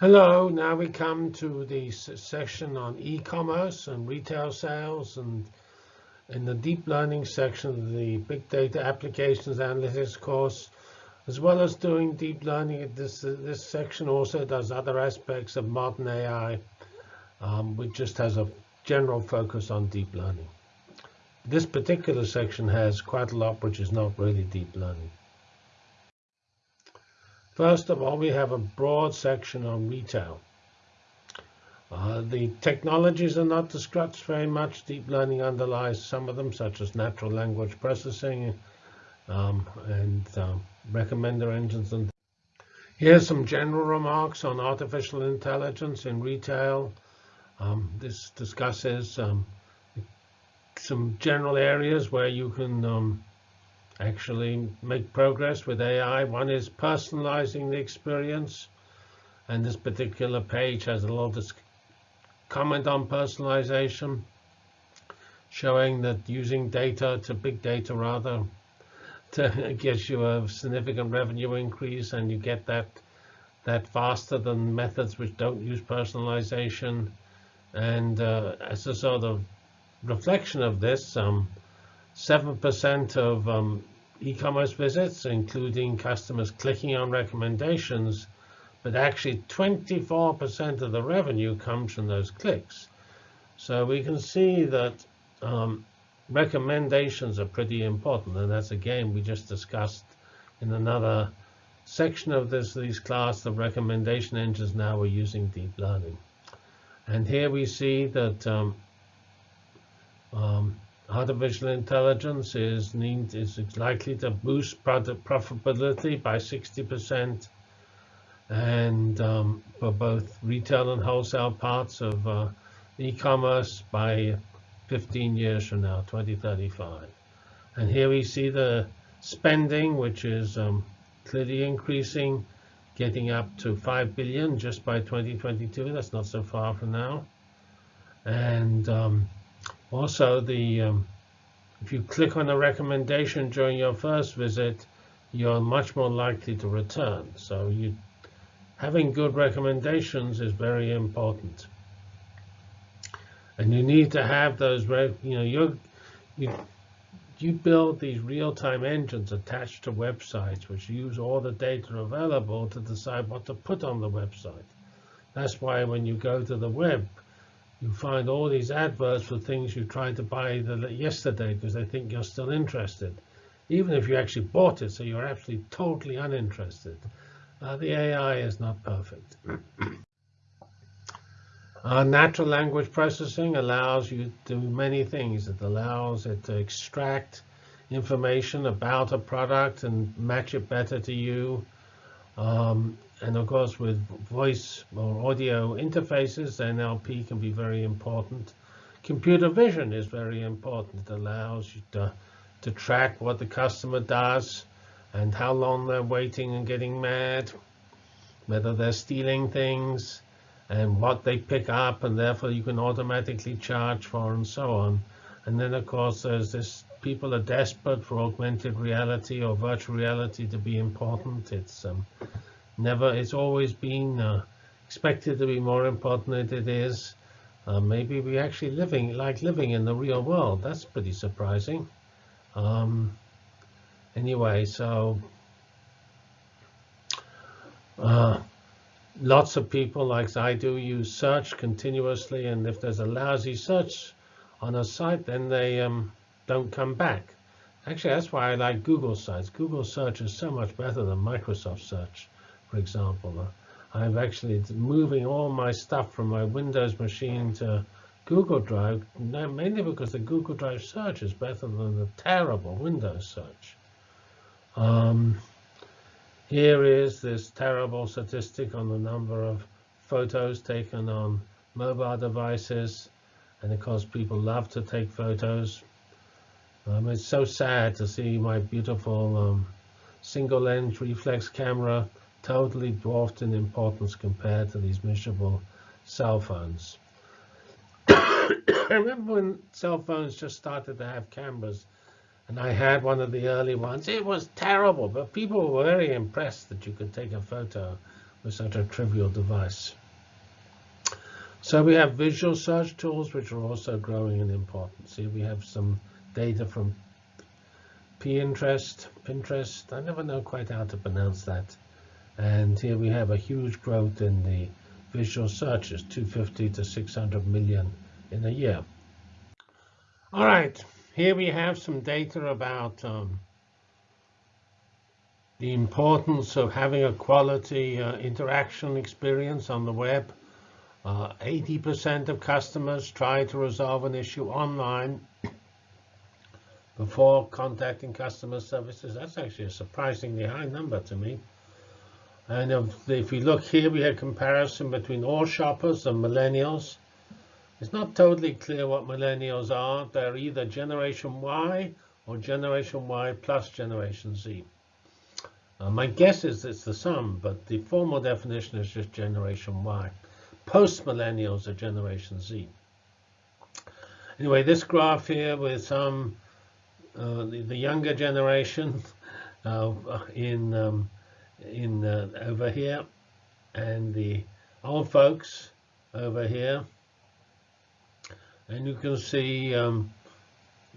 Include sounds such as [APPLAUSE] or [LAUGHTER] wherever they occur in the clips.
Hello, now we come to the section on e-commerce and retail sales and in the deep learning section of the big data applications analytics course, as well as doing deep learning, this, this section also does other aspects of modern AI, um, which just has a general focus on deep learning. This particular section has quite a lot which is not really deep learning. First of all, we have a broad section on retail. Uh, the technologies are not discussed very much. Deep learning underlies some of them, such as natural language processing um, and uh, recommender engines. And Here's some general remarks on artificial intelligence in retail. Um, this discusses um, some general areas where you can um, actually make progress with AI. One is personalizing the experience. And this particular page has a lot of comment on personalization, showing that using data to big data rather to gives you a significant revenue increase, and you get that that faster than methods which don't use personalization. And uh, as a sort of reflection of this, um, 7% of um, e-commerce visits, including customers clicking on recommendations, but actually 24% of the revenue comes from those clicks. So we can see that um, recommendations are pretty important, and that's again, we just discussed in another section of this these class. The recommendation engines now are using deep learning, and here we see that um, um, artificial intelligence is, need, is likely to boost product profitability by 60%, and um, for both retail and wholesale parts of uh, e-commerce by 15 years from now, 2035. And here we see the spending, which is um, clearly increasing, getting up to 5 billion just by 2022. That's not so far from now. And um, also, the um, if you click on a recommendation during your first visit, you're much more likely to return. So you, having good recommendations is very important. And you need to have those, you know, you you you build these real-time engines attached to websites which use all the data available to decide what to put on the website. That's why when you go to the web, you find all these adverts for things you tried to buy yesterday because they think you're still interested, even if you actually bought it, so you're actually totally uninterested. Uh, the AI is not perfect. [CLEARS THROAT] uh, natural language processing allows you to do many things. It allows it to extract information about a product and match it better to you. Um, and of course, with voice or audio interfaces, NLP can be very important. Computer vision is very important. It allows you to, to track what the customer does and how long they're waiting and getting mad, whether they're stealing things, and what they pick up, and therefore you can automatically charge for, and so on. And then, of course, there's this people are desperate for augmented reality or virtual reality to be important. It's um, never, it's always been uh, expected to be more important than it is. Uh, maybe we actually living like living in the real world. That's pretty surprising. Um, anyway, so uh, lots of people, like I do, use search continuously, and if there's a lousy search on a site, then they um, don't come back. Actually, that's why I like Google sites. Google search is so much better than Microsoft search for example. I'm actually moving all my stuff from my Windows machine to Google Drive, mainly because the Google Drive search is better than the terrible Windows search. Um, here is this terrible statistic on the number of photos taken on mobile devices. And of course, people love to take photos. Um, it's so sad to see my beautiful um, single lens reflex camera totally dwarfed in importance compared to these miserable cell phones. [COUGHS] I remember when cell phones just started to have cameras, and I had one of the early ones. It was terrible, but people were very impressed that you could take a photo with such a trivial device. So we have visual search tools, which are also growing in importance. We have some data from Pinterest, Pinterest. I never know quite how to pronounce that. And here we have a huge growth in the visual searches, 250 to 600 million in a year. All right, here we have some data about um, the importance of having a quality uh, interaction experience on the web. 80% uh, of customers try to resolve an issue online [COUGHS] before contacting customer services. That's actually a surprisingly high number to me. And if, if we look here, we have comparison between all shoppers and millennials. It's not totally clear what millennials are. They're either Generation Y or Generation Y plus Generation Z. Uh, my guess is it's the sum, but the formal definition is just Generation Y. Post-millennials are Generation Z. Anyway, this graph here with some uh, the, the, younger generation [LAUGHS] uh, in um, in over here, and the old folks over here, and you can see um,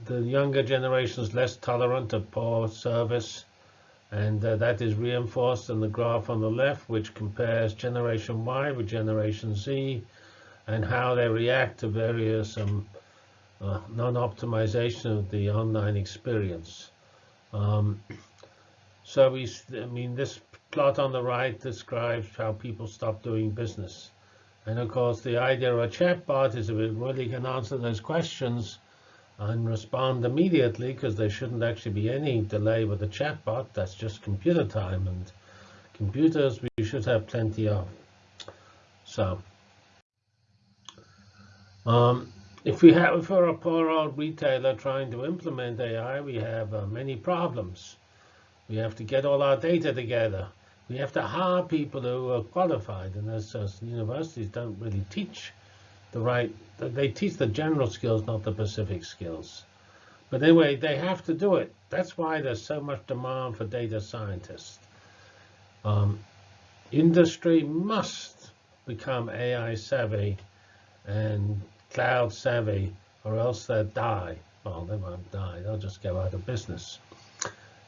the younger generation is less tolerant of poor service, and uh, that is reinforced in the graph on the left, which compares Generation Y with Generation Z, and how they react to various um, uh, non-optimization of the online experience. Um, so we, I mean, this plot on the right describes how people stop doing business. And of course, the idea of a chatbot is if it really can answer those questions and respond immediately, because there shouldn't actually be any delay with the chatbot. That's just computer time, and computers we should have plenty of. So. Um, if we have, we're a poor old retailer trying to implement AI, we have uh, many problems. We have to get all our data together. We have to hire people who are qualified, and as, universities don't really teach the right, they teach the general skills, not the specific skills. But anyway, they have to do it. That's why there's so much demand for data scientists. Um, industry must become AI savvy and cloud savvy, or else they'll die. Well, they won't die. They'll just go out of business.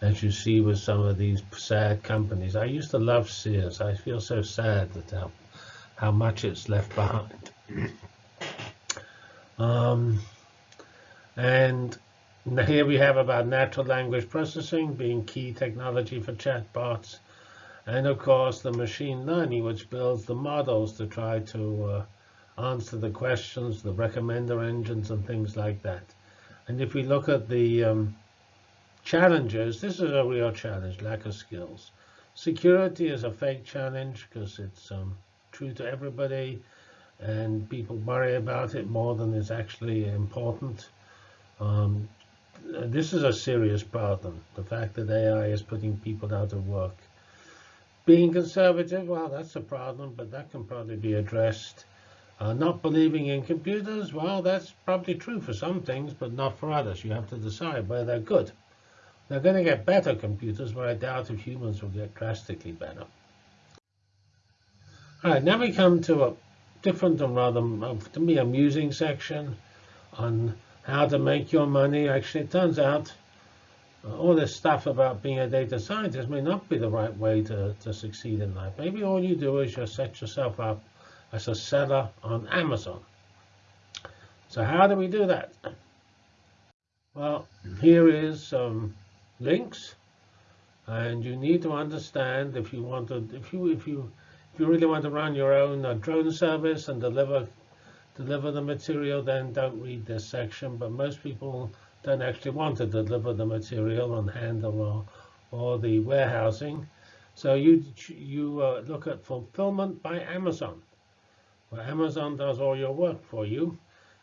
As you see with some of these sad companies. I used to love Sears. I feel so sad that how, how much it's left behind. [CLEARS THROAT] um, and here we have about natural language processing being key technology for chatbots. And of course, the machine learning, which builds the models to try to uh, answer the questions, the recommender engines, and things like that. And if we look at the um, challenges, this is a real challenge, lack of skills. Security is a fake challenge because it's um, true to everybody, and people worry about it more than is actually important. Um, this is a serious problem, the fact that AI is putting people out of work. Being conservative, well, that's a problem, but that can probably be addressed uh, not believing in computers, well, that's probably true for some things, but not for others. You have to decide whether they're good. They're going to get better computers, but I doubt if humans will get drastically better. All right, now we come to a different and rather, to me, amusing section on how to make your money. Actually, it turns out uh, all this stuff about being a data scientist may not be the right way to, to succeed in life. Maybe all you do is just set yourself up as a seller on Amazon. So how do we do that? Well, here is some links, and you need to understand if you want to, if you if you if you really want to run your own uh, drone service and deliver deliver the material, then don't read this section. But most people don't actually want to deliver the material and handle or or the warehousing. So you you uh, look at fulfillment by Amazon where Amazon does all your work for you.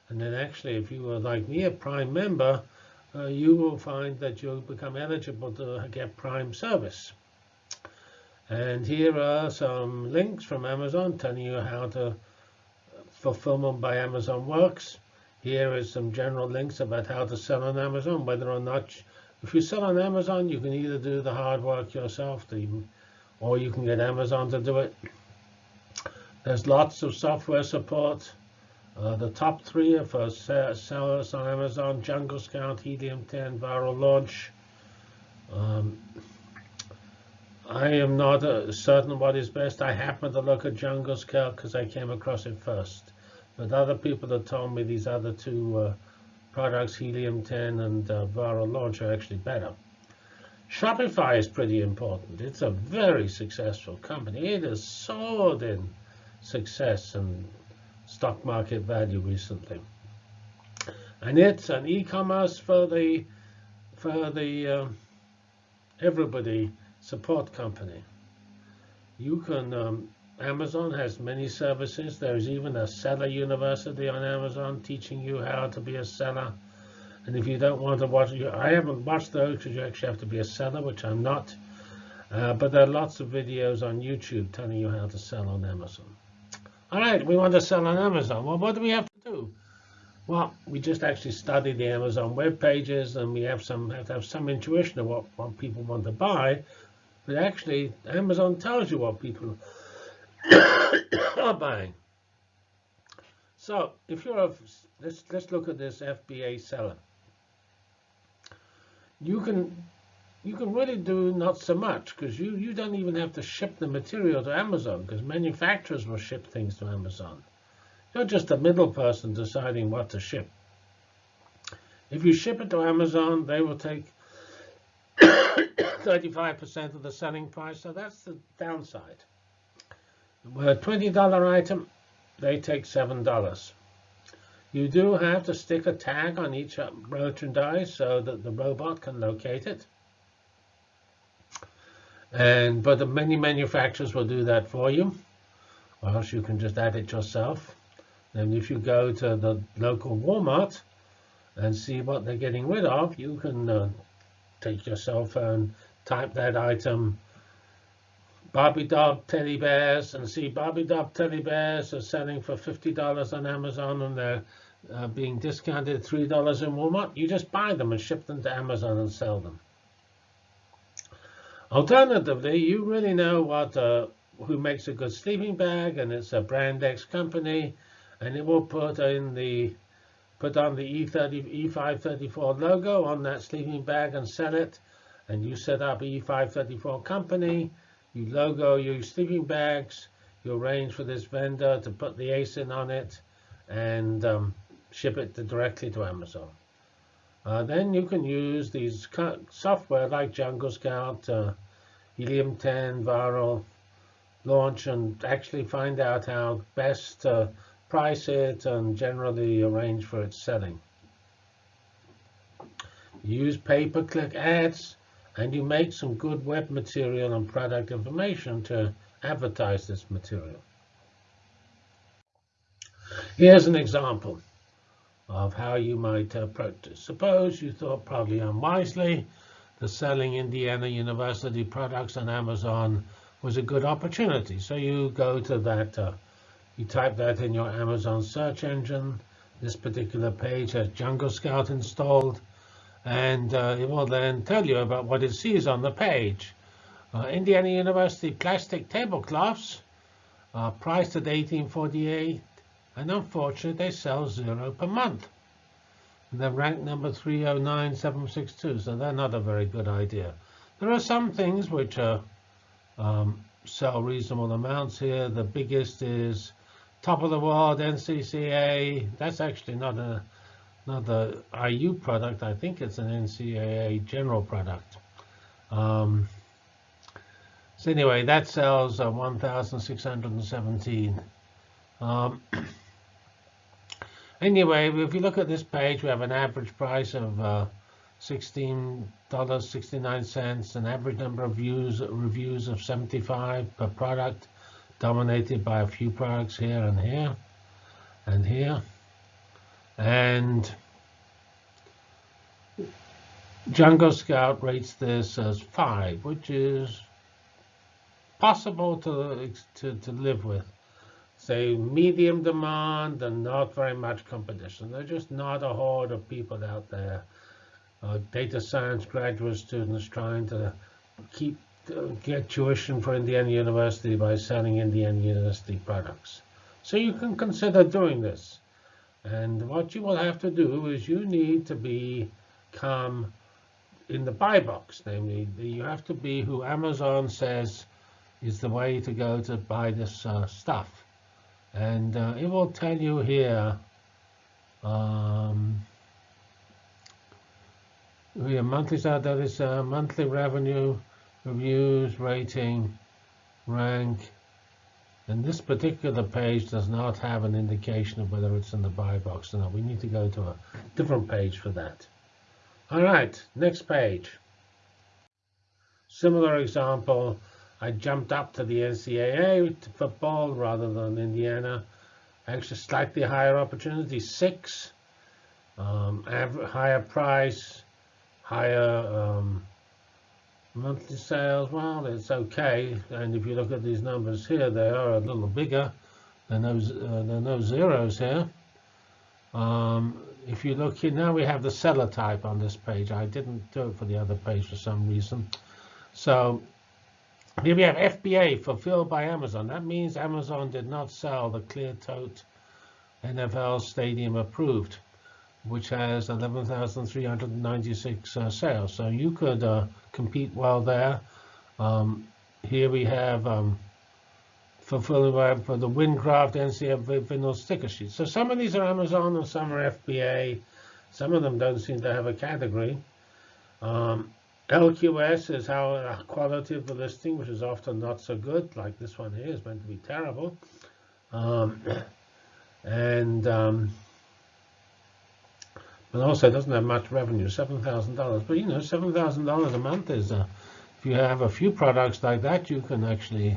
And then actually, if you are like me, a Prime member, uh, you will find that you'll become eligible to get Prime service. And here are some links from Amazon telling you how to fulfillment by Amazon works. Here is some general links about how to sell on Amazon, whether or not, if you sell on Amazon, you can either do the hard work yourself, or you can get Amazon to do it. There's lots of software support. Uh, the top three for sellers on Amazon, Jungle Scout, Helium 10, Viral Launch. Um, I am not uh, certain what is best. I happened to look at Jungle Scout because I came across it first. But other people have told me these other two uh, products, Helium 10 and uh, Viral Launch, are actually better. Shopify is pretty important. It's a very successful company. It has soared in success and stock market value recently. And it's an e-commerce for the for the uh, everybody support company. You can um, Amazon has many services. There's even a seller university on Amazon teaching you how to be a seller. And if you don't want to watch, I haven't watched those because you actually have to be a seller, which I'm not. Uh, but there are lots of videos on YouTube telling you how to sell on Amazon. All right, we want to sell on Amazon. Well, what do we have to do? Well, we just actually study the Amazon web pages, and we have some have to have some intuition of what, what people want to buy. But actually, Amazon tells you what people [COUGHS] are buying. So if you're a, let's let's look at this FBA seller. You can you can really do not so much because you you don't even have to ship the material to Amazon because manufacturers will ship things to Amazon. You're just a middle person deciding what to ship. If you ship it to Amazon, they will take [COUGHS] 35% of the selling price, so that's the downside. With a $20 item, they take $7. You do have to stick a tag on each merchandise so that the robot can locate it. And but the many manufacturers will do that for you, or else you can just add it yourself. And if you go to the local Walmart and see what they're getting rid of, you can uh, take your cell phone, type that item, Barbie doll teddy bears, and see Barbie doll teddy bears are selling for $50 on Amazon and they're uh, being discounted $3 in Walmart. You just buy them and ship them to Amazon and sell them. Alternatively, you really know what uh, who makes a good sleeping bag, and it's a brand X company, and it will put in the put on the E30 E534 logo on that sleeping bag and sell it. And you set up E534 company, you logo your sleeping bags, you arrange for this vendor to put the ASIN on it, and um, ship it to directly to Amazon. Uh, then you can use these software like Jungle Scout, uh, Helium 10, Viral, launch, and actually find out how best to price it and generally arrange for its selling. Use pay-per-click ads, and you make some good web material and product information to advertise this material. Here's an example of how you might approach this. Suppose you thought probably unwisely that selling Indiana University products on Amazon was a good opportunity. So you go to that, uh, you type that in your Amazon search engine. This particular page has Jungle Scout installed, and uh, it will then tell you about what it sees on the page. Uh, Indiana University plastic tablecloths priced at 1848 and unfortunately they sell zero per month. And they're ranked number 309762, so they're not a very good idea. There are some things which are, um, sell reasonable amounts here. The biggest is top of the world NCCA. That's actually not a not the IU product. I think it's an NCAA general product. Um, so anyway, that sells uh, 1,617. Um, [CLEARS THROAT] Anyway, if you look at this page, we have an average price of uh, $16.69, an average number of views, reviews of 75 per product, dominated by a few products here and here and here. And Jungle Scout rates this as 5, which is possible to, to, to live with say medium demand and not very much competition. There's just not a horde of people out there, uh, data science graduate students trying to keep get tuition for Indiana University by selling Indiana University products. So you can consider doing this. And what you will have to do is you need to become in the buy box, namely you have to be who Amazon says is the way to go to buy this uh, stuff. And uh, it will tell you here, um, we monthly, so that is uh, monthly revenue, reviews, rating, rank. And this particular page does not have an indication of whether it's in the buy box or not. We need to go to a different page for that. All right, next page. Similar example, I jumped up to the NCAA football rather than Indiana. Actually, slightly higher opportunity, six, um, higher price, higher um, monthly sales. Well, it's okay. And if you look at these numbers here, they are a little bigger. Are no, uh, are no zeros here. Um, if you look here, now we have the seller type on this page. I didn't do it for the other page for some reason. So here we have FBA, fulfilled by Amazon. That means Amazon did not sell the clear tote NFL Stadium approved, which has 11,396 uh, sales. So you could uh, compete well there. Um, here we have um, fulfilling by for the WinCraft NCF vinyl sticker sheet. So some of these are Amazon and some are FBA. Some of them don't seem to have a category. Um, LQS is how quality of the listing, which is often not so good, like this one here is meant to be terrible. Um, and um, but also doesn't have much revenue, seven thousand dollars. But you know, seven thousand dollars a month is uh, if you have a few products like that, you can actually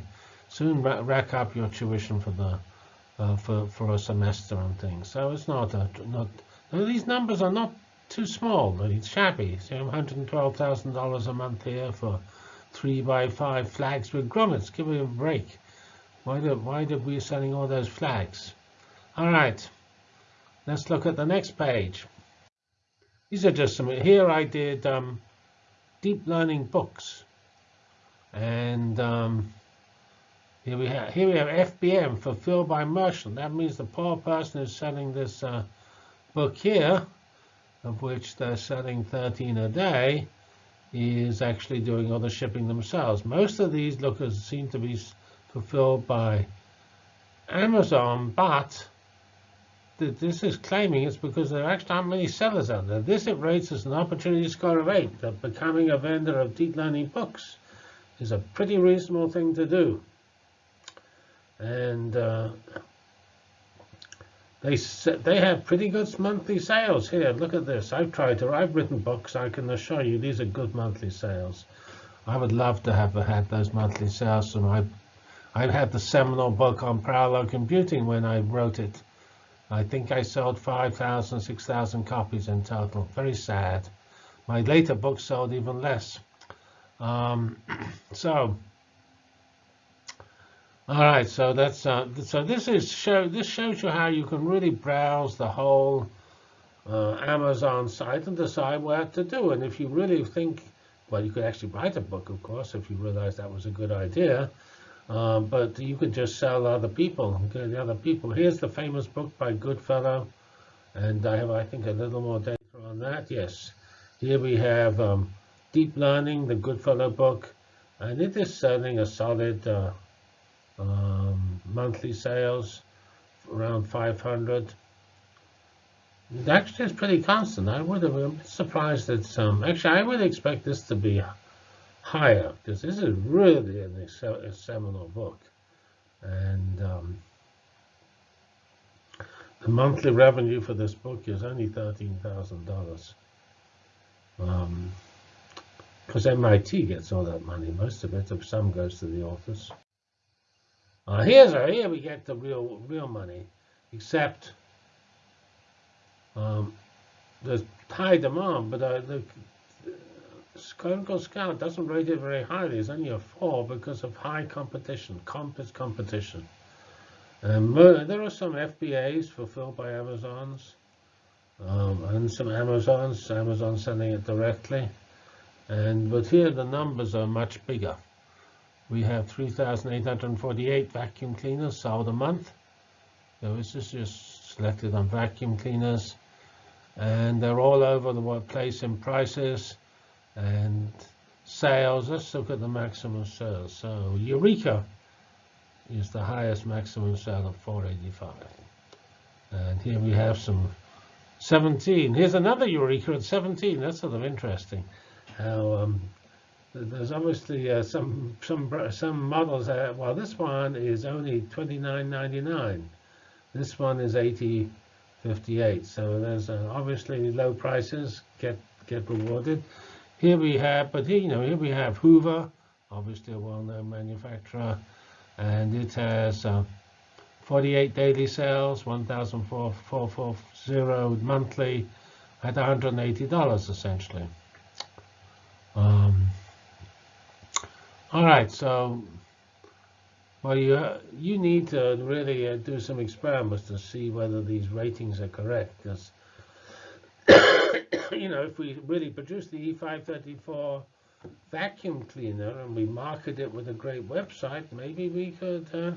soon rack up your tuition for the uh, for for a semester and things. So it's not a, not. These numbers are not too small, but it's shabby. So $112,000 a month here for three by five flags with grommets. Give me a break. Why did, why did we selling all those flags? All right, let's look at the next page. These are just some, here I did um, deep learning books. And um, here we have here we have FBM fulfilled by merchant. That means the poor person is selling this uh, book here of which they're selling 13 a day, is actually doing all the shipping themselves. Most of these lookers seem to be fulfilled by Amazon, but this is claiming it's because there actually aren't many sellers out there. This it rates as an opportunity score of 8, that becoming a vendor of deep learning books is a pretty reasonable thing to do. And uh, they they have pretty good monthly sales here. Look at this. I've tried to. I've written books. I can assure you these are good monthly sales. I would love to have had those monthly sales. So I, I had the seminal book on parallel computing when I wrote it. I think I sold 5,000, 6,000 copies in total. Very sad. My later books sold even less. Um, [CLEARS THROAT] so all right, so that's uh, so this is show this shows you how you can really browse the whole uh, Amazon site and decide what to do. And if you really think, well, you could actually write a book, of course, if you realize that was a good idea. Uh, but you could just sell other people, the other people. Here's the famous book by Goodfellow, and I have, I think, a little more data on that. Yes, here we have um, Deep Learning, the Goodfellow book, and it is selling a solid. Uh, um, monthly sales around 500. It actually is pretty constant. I would have been surprised that some. Actually, I would expect this to be higher because this is really a seminal book, and um, the monthly revenue for this book is only thirteen thousand dollars. Because um, MIT gets all that money, most of it. Some goes to the authors. Uh, here's our, here we get the real real money, except um, there's high demand, but uh, the Clinical Scout doesn't rate it very highly. It's only a four because of high competition, complex competition. Um, there are some FBAs fulfilled by Amazons, um, and some Amazons, Amazon sending it directly. And but here the numbers are much bigger. We have 3,848 vacuum cleaners sold a month. So this is just selected on vacuum cleaners. And they're all over the place in prices and sales. Let's look at the maximum sales. So Eureka is the highest maximum sale of 485. And here we have some 17. Here's another Eureka at 17. That's sort of interesting. How um, there's obviously uh, some some some models. That, well, this one is only 29.99. This one is 80.58. So there's uh, obviously low prices get get rewarded. Here we have, but here you know here we have Hoover, obviously a well-known manufacturer, and it has. Uh, 48 daily sales, 1,440 monthly, at $180 essentially. Um, all right, so well, you you need to really uh, do some experiments to see whether these ratings are correct. Because [COUGHS] you know, if we really produce the E534 vacuum cleaner and we market it with a great website, maybe we could. Uh,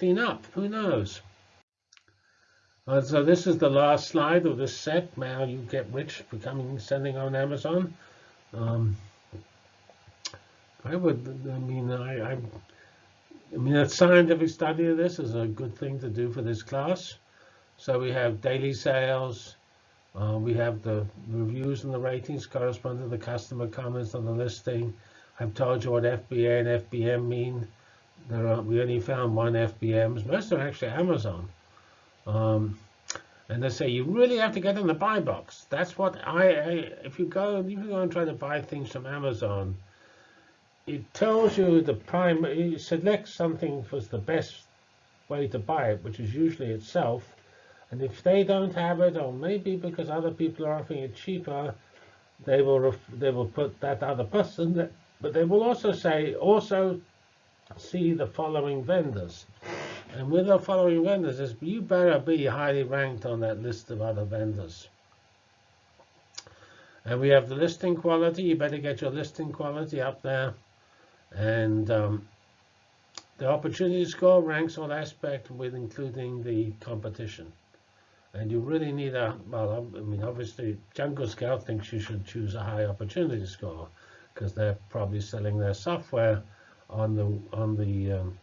clean up. Who knows? Uh, so this is the last slide of this set. Now you get rich becoming sending on Amazon. Um, I would. I mean, I, I. I mean, a scientific study of this is a good thing to do for this class. So we have daily sales. Uh, we have the reviews and the ratings correspond to the customer comments on the listing. I've told you what FBA and FBM mean. There are, we only found one FBMs. Most are actually Amazon. Um, and they say you really have to get in the buy box. That's what I, I if you go if you go and try to buy things from Amazon, it tells you the prime it selects something was the best way to buy it, which is usually itself. And if they don't have it, or maybe because other people are offering it cheaper, they will they will put that other person. But they will also say also see the following vendors. And with the following vendors, you better be highly ranked on that list of other vendors. And we have the listing quality. You better get your listing quality up there. And um, the opportunity score ranks all aspects with including the competition. And you really need a, well, I mean, obviously, Jungle Scout thinks you should choose a high opportunity score because they're probably selling their software on the on the um,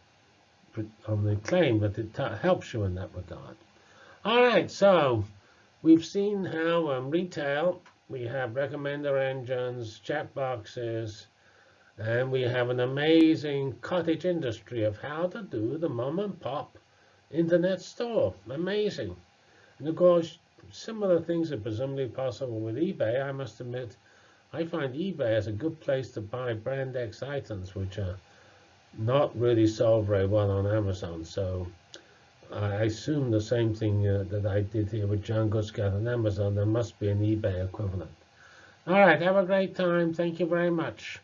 on the claim, but it helps you in that regard. All right, so we've seen how um, retail we have recommender engines, chatbots, and we have an amazing cottage industry of how to do the mom and pop internet store. Amazing. And of course, similar things are presumably possible with eBay. I must admit, I find eBay as a good place to buy brand X items, which are not really sold very well on Amazon. So I assume the same thing uh, that I did here with Jungle Scout and Amazon. There must be an eBay equivalent. All right, have a great time. Thank you very much.